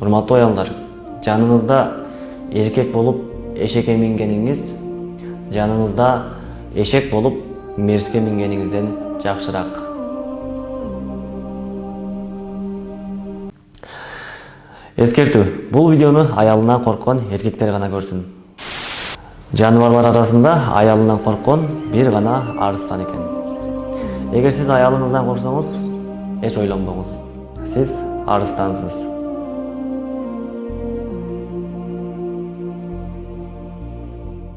урматтуу аялдар жаныңызда эркек болуп эшекке мингениңиз жаныңызда эшек болуп мерске мингениңизден жакшыраак эскертүү бул видеону аялынан корккон эркектер гана көрсүн жаныбарлар арасында аялынан корккон бир гана арыстан экен эгер сиз аялыңыздан корксоңуз эч ойлонбоңуз сиз арыстансыз